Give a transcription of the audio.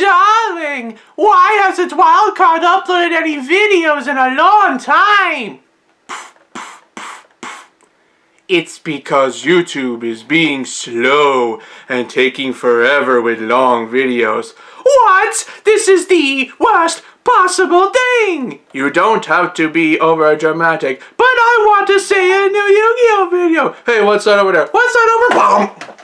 darling, why hasn't Wildcard uploaded any videos in a long time? It's because YouTube is being slow and taking forever with long videos. What? This is the worst possible thing! You don't have to be over dramatic, but I want to see a new Yu-Gi-Oh video. Hey, what's that over there? What's that over? Bomb!